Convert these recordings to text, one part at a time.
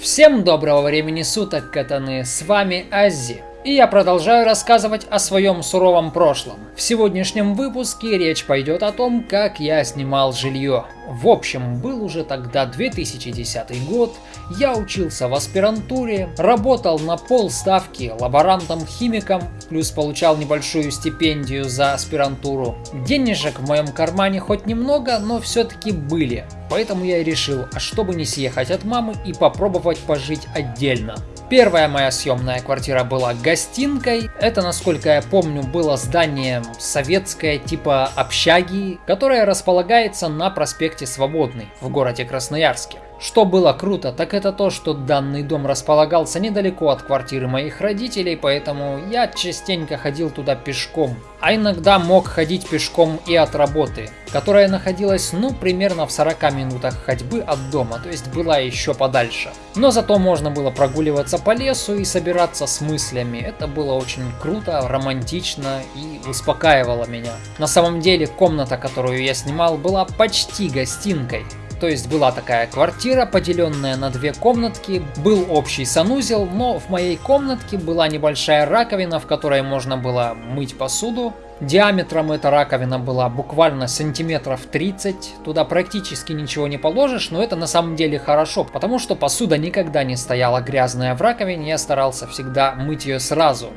Всем доброго времени суток, катаны, с вами Ази. И я продолжаю рассказывать о своем суровом прошлом. В сегодняшнем выпуске речь пойдет о том, как я снимал жилье. В общем, был уже тогда 2010 год, я учился в аспирантуре, работал на полставки лаборантом-химиком, плюс получал небольшую стипендию за аспирантуру. Денежек в моем кармане хоть немного, но все-таки были. Поэтому я и решил, а чтобы не съехать от мамы и попробовать пожить отдельно. Первая моя съемная квартира была гостинкой. Это, насколько я помню, было здание советское типа общаги, которое располагается на проспекте Свободный в городе Красноярске. Что было круто, так это то, что данный дом располагался недалеко от квартиры моих родителей, поэтому я частенько ходил туда пешком. А иногда мог ходить пешком и от работы, которая находилась ну примерно в 40 минутах ходьбы от дома, то есть была еще подальше. Но зато можно было прогуливаться по лесу и собираться с мыслями. Это было очень круто, романтично и успокаивало меня. На самом деле комната, которую я снимал, была почти гостинкой. То есть была такая квартира, поделенная на две комнатки, был общий санузел, но в моей комнатке была небольшая раковина, в которой можно было мыть посуду. Диаметром эта раковина была буквально сантиметров 30, туда практически ничего не положишь, но это на самом деле хорошо, потому что посуда никогда не стояла грязная в раковине, я старался всегда мыть ее сразу.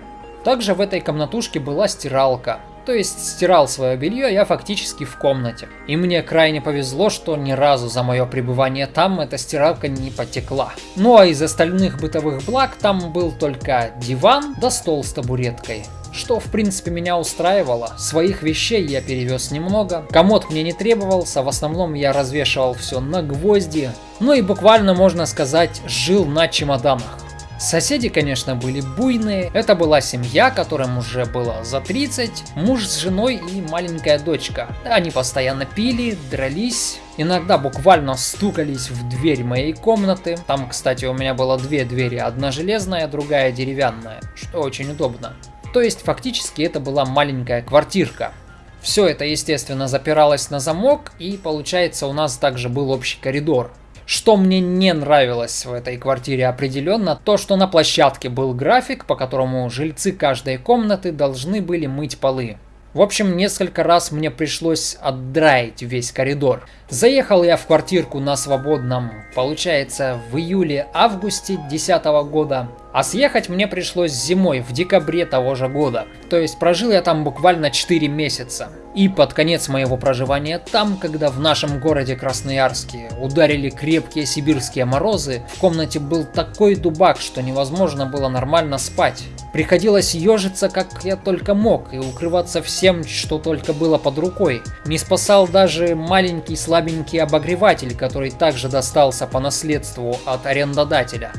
Также в этой комнатушке была стиралка. То есть стирал свое белье я фактически в комнате. И мне крайне повезло, что ни разу за мое пребывание там эта стиралка не потекла. Ну а из остальных бытовых благ там был только диван да стол с табуреткой что в принципе меня устраивало. Своих вещей я перевез немного, комод мне не требовался, в основном я развешивал все на гвозди, ну и буквально можно сказать жил на чемоданах. Соседи, конечно, были буйные. Это была семья, которым уже было за 30, муж с женой и маленькая дочка. Они постоянно пили, дрались, иногда буквально стукались в дверь моей комнаты. Там, кстати, у меня было две двери, одна железная, другая деревянная, что очень удобно. То есть, фактически, это была маленькая квартирка. Все это, естественно, запиралось на замок, и получается, у нас также был общий коридор. Что мне не нравилось в этой квартире определенно, то что на площадке был график, по которому жильцы каждой комнаты должны были мыть полы. В общем, несколько раз мне пришлось отдраить весь коридор. Заехал я в квартирку на свободном, получается, в июле-августе 2010 года. А съехать мне пришлось зимой, в декабре того же года. То есть прожил я там буквально 4 месяца. И под конец моего проживания там, когда в нашем городе Красноярске ударили крепкие сибирские морозы, в комнате был такой дубак, что невозможно было нормально спать. Приходилось ежиться как я только мог и укрываться всем, что только было под рукой. Не спасал даже маленький слабенький обогреватель, который также достался по наследству от арендодателя.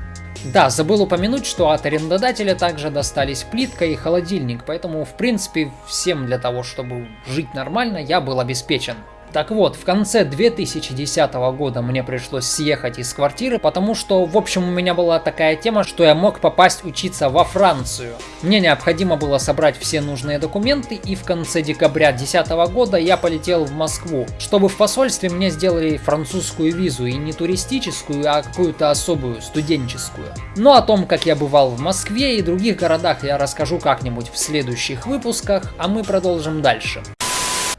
Да, забыл упомянуть, что от арендодателя также достались плитка и холодильник, поэтому в принципе всем для того, чтобы жить нормально, я был обеспечен. Так вот, в конце 2010 года мне пришлось съехать из квартиры, потому что, в общем, у меня была такая тема, что я мог попасть учиться во Францию. Мне необходимо было собрать все нужные документы, и в конце декабря 2010 года я полетел в Москву, чтобы в посольстве мне сделали французскую визу, и не туристическую, а какую-то особую, студенческую. Но о том, как я бывал в Москве и других городах, я расскажу как-нибудь в следующих выпусках, а мы продолжим дальше.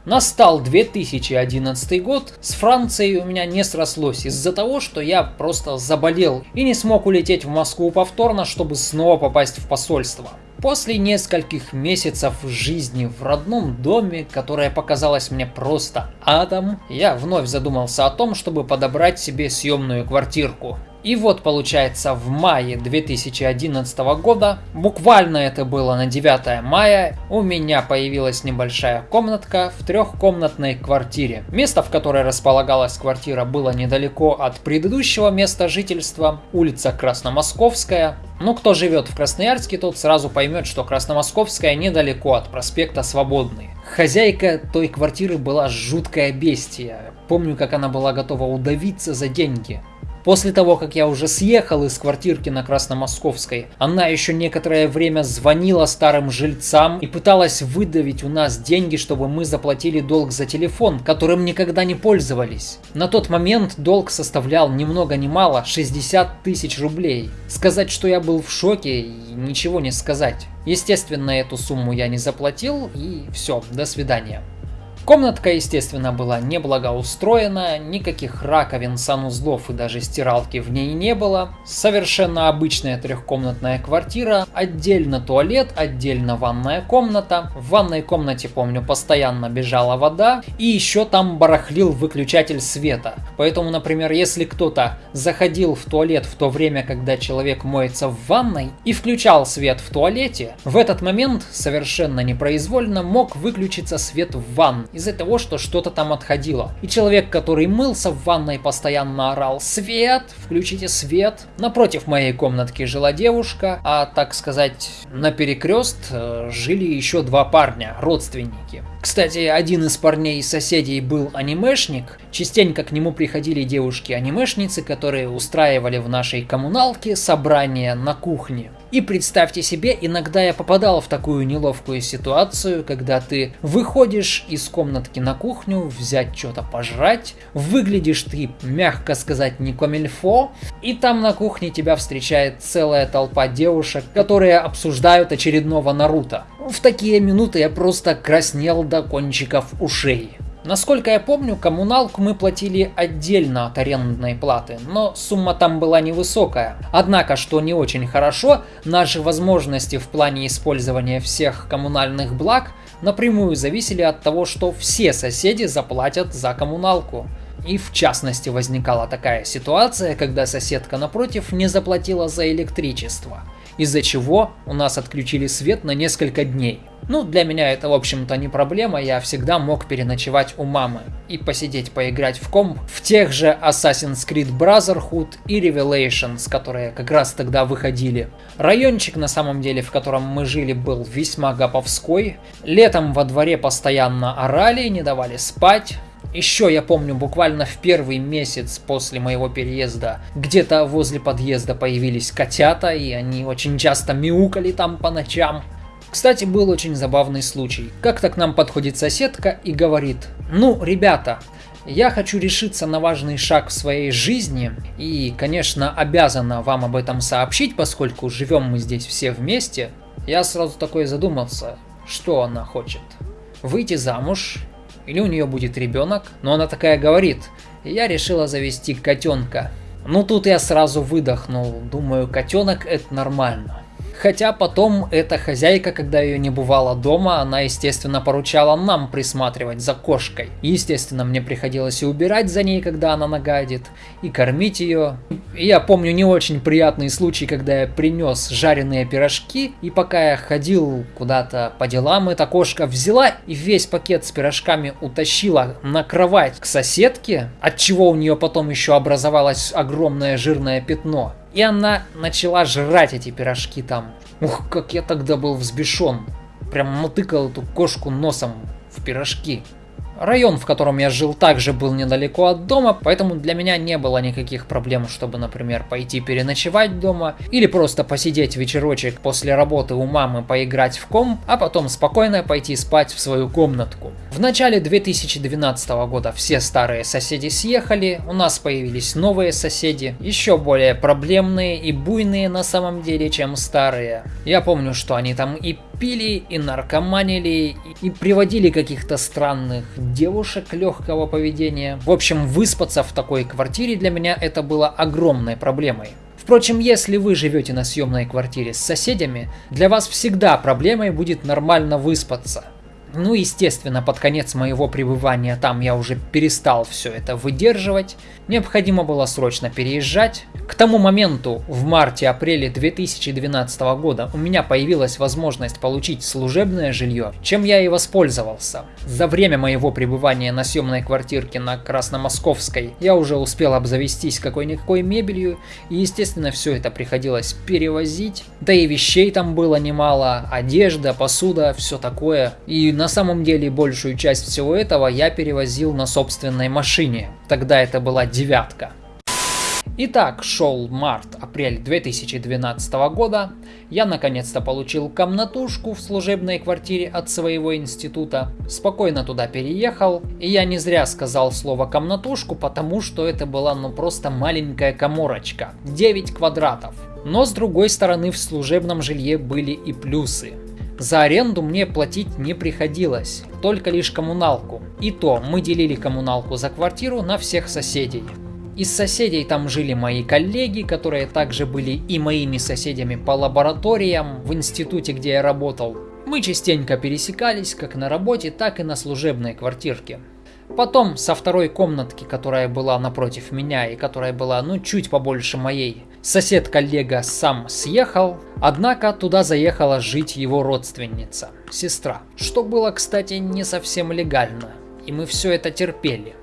Настал 2011 год, с Францией у меня не срослось из-за того, что я просто заболел и не смог улететь в Москву повторно, чтобы снова попасть в посольство. После нескольких месяцев жизни в родном доме, которое показалось мне просто адом, я вновь задумался о том, чтобы подобрать себе съемную квартирку. И вот получается в мае 2011 года, буквально это было на 9 мая, у меня появилась небольшая комнатка в трехкомнатной квартире. Место, в которой располагалась квартира, было недалеко от предыдущего места жительства, улица Красномосковская. Ну, кто живет в Красноярске, тот сразу поймет, что Красномосковская недалеко от проспекта Свободный. Хозяйка той квартиры была жуткая бестия. Помню, как она была готова удавиться за деньги. После того, как я уже съехал из квартирки на Красномосковской, она еще некоторое время звонила старым жильцам и пыталась выдавить у нас деньги, чтобы мы заплатили долг за телефон, которым никогда не пользовались. На тот момент долг составлял ни много ни мало 60 тысяч рублей. Сказать, что я был в шоке, ничего не сказать. Естественно, эту сумму я не заплатил и все, до свидания. Комнатка, естественно, была неблагоустроена, никаких раковин, санузлов и даже стиралки в ней не было. Совершенно обычная трехкомнатная квартира, отдельно туалет, отдельно ванная комната. В ванной комнате, помню, постоянно бежала вода, и еще там барахлил выключатель света. Поэтому, например, если кто-то заходил в туалет в то время, когда человек моется в ванной, и включал свет в туалете, в этот момент совершенно непроизвольно мог выключиться свет в ванной из-за того, что что-то там отходило. И человек, который мылся в ванной, постоянно орал «Свет! Включите свет!». Напротив моей комнатки жила девушка, а, так сказать, на перекрест э, жили еще два парня, родственники. Кстати, один из парней соседей был анимешник. Частенько к нему приходили девушки-анимешницы, которые устраивали в нашей коммуналке собрания на кухне. И представьте себе, иногда я попадал в такую неловкую ситуацию, когда ты выходишь из комнатки на кухню, взять что-то пожрать, выглядишь ты, мягко сказать, не комильфо, и там на кухне тебя встречает целая толпа девушек, которые обсуждают очередного Наруто. В такие минуты я просто краснел до кончиков ушей. Насколько я помню, коммуналку мы платили отдельно от арендной платы, но сумма там была невысокая. Однако, что не очень хорошо, наши возможности в плане использования всех коммунальных благ напрямую зависели от того, что все соседи заплатят за коммуналку. И в частности возникала такая ситуация, когда соседка напротив не заплатила за электричество – из-за чего у нас отключили свет на несколько дней. Ну, для меня это, в общем-то, не проблема, я всегда мог переночевать у мамы и посидеть поиграть в комп в тех же Assassin's Creed Brotherhood и Revelations, которые как раз тогда выходили. Райончик, на самом деле, в котором мы жили, был весьма гоповской. Летом во дворе постоянно орали, не давали спать. Еще я помню, буквально в первый месяц после моего переезда где-то возле подъезда появились котята, и они очень часто мяукали там по ночам. Кстати, был очень забавный случай. Как-то к нам подходит соседка и говорит, ну, ребята, я хочу решиться на важный шаг в своей жизни и, конечно, обязана вам об этом сообщить, поскольку живем мы здесь все вместе. Я сразу такой задумался, что она хочет. Выйти замуж или у нее будет ребенок, но она такая говорит, я решила завести котенка. Ну тут я сразу выдохнул, думаю, котенок это нормально. Хотя потом эта хозяйка, когда ее не бывало дома, она, естественно, поручала нам присматривать за кошкой. Естественно, мне приходилось и убирать за ней, когда она нагадит, и кормить ее. Я помню не очень приятный случай, когда я принес жареные пирожки, и пока я ходил куда-то по делам, эта кошка взяла и весь пакет с пирожками утащила на кровать к соседке, от чего у нее потом еще образовалось огромное жирное пятно. И она начала жрать эти пирожки там. Ух, как я тогда был взбешен. Прям мотыкал эту кошку носом в пирожки. Район, в котором я жил, также был недалеко от дома, поэтому для меня не было никаких проблем, чтобы, например, пойти переночевать дома или просто посидеть вечерочек после работы у мамы, поиграть в ком, а потом спокойно пойти спать в свою комнатку. В начале 2012 года все старые соседи съехали, у нас появились новые соседи, еще более проблемные и буйные на самом деле, чем старые. Я помню, что они там и пили, и наркоманили, и приводили каких-то странных девушек легкого поведения. В общем, выспаться в такой квартире для меня это было огромной проблемой. Впрочем, если вы живете на съемной квартире с соседями, для вас всегда проблемой будет нормально выспаться. Ну, естественно, под конец моего пребывания там я уже перестал все это выдерживать. Необходимо было срочно переезжать. К тому моменту, в марте-апреле 2012 года, у меня появилась возможность получить служебное жилье, чем я и воспользовался. За время моего пребывания на съемной квартирке на Красномосковской я уже успел обзавестись какой-никакой мебелью, и естественно все это приходилось перевозить. Да и вещей там было немало, одежда, посуда, все такое. И на самом деле большую часть всего этого я перевозил на собственной машине. Тогда это была девятка. Итак, шел март-апрель 2012 года, я наконец-то получил комнатушку в служебной квартире от своего института, спокойно туда переехал, и я не зря сказал слово комнатушку, потому что это была ну просто маленькая коморочка, 9 квадратов. Но с другой стороны в служебном жилье были и плюсы. За аренду мне платить не приходилось, только лишь коммуналку. И то мы делили коммуналку за квартиру на всех соседей. Из соседей там жили мои коллеги, которые также были и моими соседями по лабораториям в институте, где я работал. Мы частенько пересекались как на работе, так и на служебной квартирке. Потом со второй комнатки, которая была напротив меня и которая была ну чуть побольше моей, сосед-коллега сам съехал, однако туда заехала жить его родственница, сестра, что было, кстати, не совсем легально, и мы все это терпели.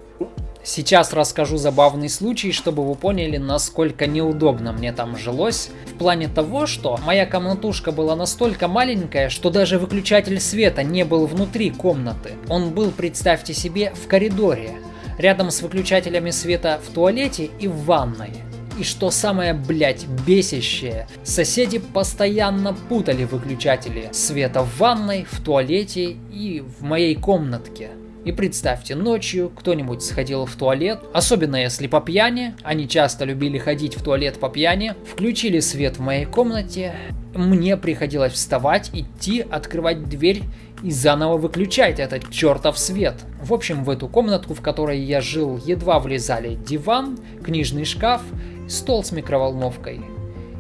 Сейчас расскажу забавный случай, чтобы вы поняли, насколько неудобно мне там жилось. В плане того, что моя комнатушка была настолько маленькая, что даже выключатель света не был внутри комнаты. Он был, представьте себе, в коридоре, рядом с выключателями света в туалете и в ванной. И что самое, блять, бесящее, соседи постоянно путали выключатели света в ванной, в туалете и в моей комнатке. И представьте, ночью кто-нибудь сходил в туалет, особенно если по пьяни, они часто любили ходить в туалет по пьяни, включили свет в моей комнате, мне приходилось вставать, идти, открывать дверь и заново выключать этот чертов свет. В общем, в эту комнатку, в которой я жил, едва влезали диван, книжный шкаф, стол с микроволновкой.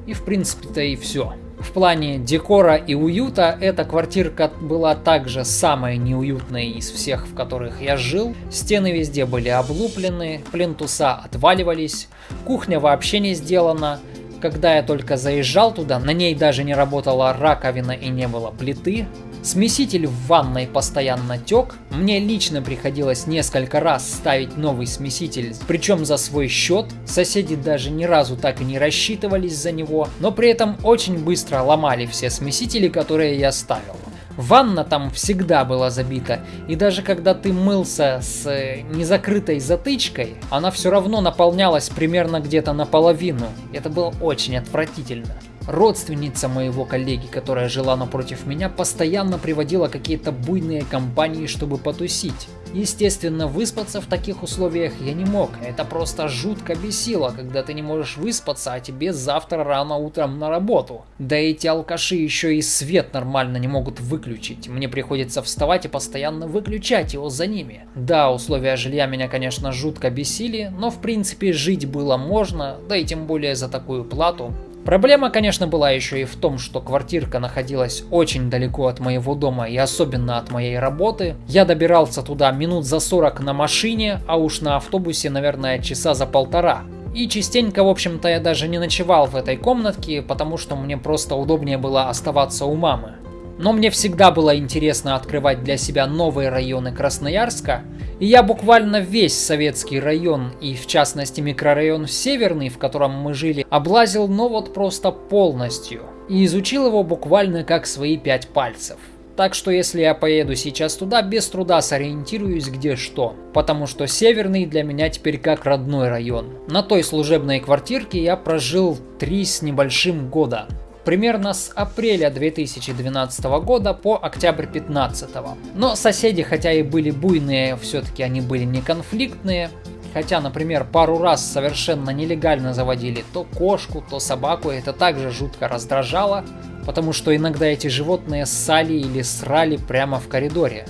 И в принципе-то и все. В плане декора и уюта эта квартирка была также самая неуютная из всех, в которых я жил. Стены везде были облуплены, плинтуса отваливались, кухня вообще не сделана. Когда я только заезжал туда, на ней даже не работала раковина и не было плиты. Смеситель в ванной постоянно тек. Мне лично приходилось несколько раз ставить новый смеситель, причем за свой счет. Соседи даже ни разу так и не рассчитывались за него, но при этом очень быстро ломали все смесители, которые я ставил. Ванна там всегда была забита, и даже когда ты мылся с э, незакрытой затычкой, она все равно наполнялась примерно где-то наполовину. Это было очень отвратительно. Родственница моего коллеги, которая жила напротив меня, постоянно приводила какие-то буйные компании, чтобы потусить. Естественно, выспаться в таких условиях я не мог. Это просто жутко бесило, когда ты не можешь выспаться, а тебе завтра рано утром на работу. Да эти алкаши еще и свет нормально не могут выключить. Мне приходится вставать и постоянно выключать его за ними. Да, условия жилья меня, конечно, жутко бесили, но в принципе жить было можно, да и тем более за такую плату. Проблема, конечно, была еще и в том, что квартирка находилась очень далеко от моего дома и особенно от моей работы. Я добирался туда минут за 40 на машине, а уж на автобусе, наверное, часа за полтора. И частенько, в общем-то, я даже не ночевал в этой комнатке, потому что мне просто удобнее было оставаться у мамы. Но мне всегда было интересно открывать для себя новые районы Красноярска, и я буквально весь советский район, и в частности микрорайон Северный, в котором мы жили, облазил, но вот просто полностью. И изучил его буквально как свои пять пальцев. Так что если я поеду сейчас туда, без труда сориентируюсь где что. Потому что Северный для меня теперь как родной район. На той служебной квартирке я прожил три с небольшим года примерно с апреля 2012 года по октябрь 2015. Но соседи, хотя и были буйные, все-таки они были не конфликтные. Хотя, например, пару раз совершенно нелегально заводили то кошку, то собаку, это также жутко раздражало, потому что иногда эти животные ссали или срали прямо в коридоре.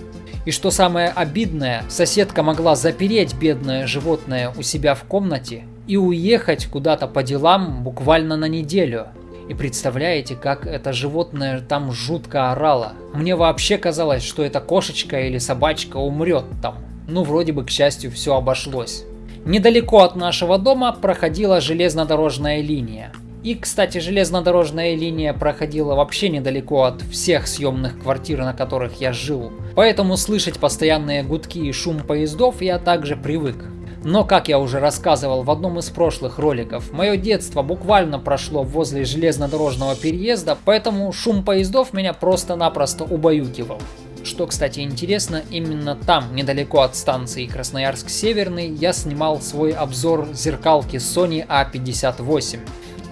И что самое обидное, соседка могла запереть бедное животное у себя в комнате и уехать куда-то по делам буквально на неделю. И представляете, как это животное там жутко орало. Мне вообще казалось, что эта кошечка или собачка умрет там. Ну, вроде бы, к счастью, все обошлось. Недалеко от нашего дома проходила железнодорожная линия. И, кстати, железнодорожная линия проходила вообще недалеко от всех съемных квартир, на которых я жил. Поэтому слышать постоянные гудки и шум поездов я также привык. Но, как я уже рассказывал в одном из прошлых роликов, мое детство буквально прошло возле железнодорожного переезда, поэтому шум поездов меня просто-напросто убаюкивал. Что, кстати, интересно, именно там, недалеко от станции Красноярск-Северный, я снимал свой обзор зеркалки Sony A58.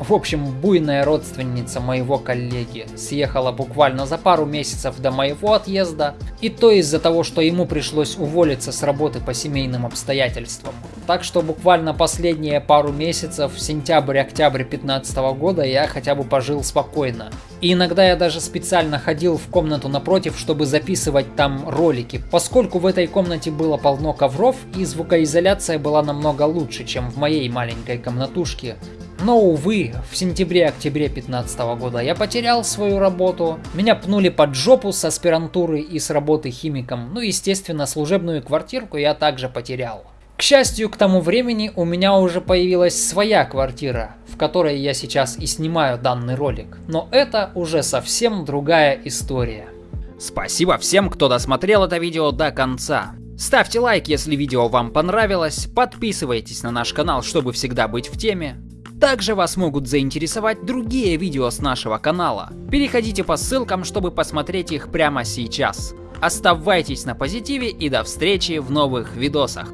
В общем, буйная родственница моего коллеги съехала буквально за пару месяцев до моего отъезда, и то из-за того, что ему пришлось уволиться с работы по семейным обстоятельствам. Так что буквально последние пару месяцев, сентябрь-октябрь 2015 года, я хотя бы пожил спокойно. И иногда я даже специально ходил в комнату напротив, чтобы записывать там ролики, поскольку в этой комнате было полно ковров и звукоизоляция была намного лучше, чем в моей маленькой комнатушке. Но, увы, в сентябре-октябре 2015 года я потерял свою работу. Меня пнули под жопу с аспирантуры и с работы химиком. Ну, естественно, служебную квартирку я также потерял. К счастью, к тому времени у меня уже появилась своя квартира, в которой я сейчас и снимаю данный ролик. Но это уже совсем другая история. Спасибо всем, кто досмотрел это видео до конца. Ставьте лайк, если видео вам понравилось, подписывайтесь на наш канал, чтобы всегда быть в теме. Также вас могут заинтересовать другие видео с нашего канала. Переходите по ссылкам, чтобы посмотреть их прямо сейчас. Оставайтесь на позитиве и до встречи в новых видосах.